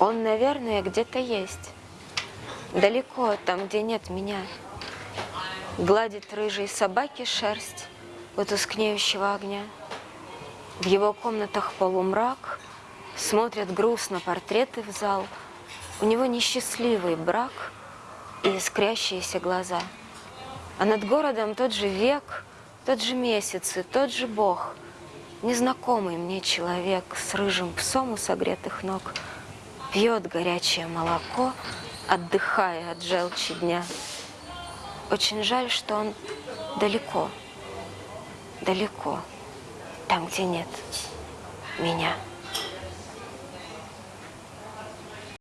Он, наверное, где-то есть. Далеко, там, где нет меня. Гладит рыжей собаки шерсть у тускнеющего огня. В его комнатах полумрак, смотрят грустно портреты в зал. У него несчастливый брак и искрящиеся глаза. А над городом тот же век, тот же месяц и тот же Бог. Незнакомый мне человек с рыжим псом у согретых ног Пьет горячее молоко, отдыхая от желчи дня. Очень жаль, что он далеко, далеко, там, где нет меня.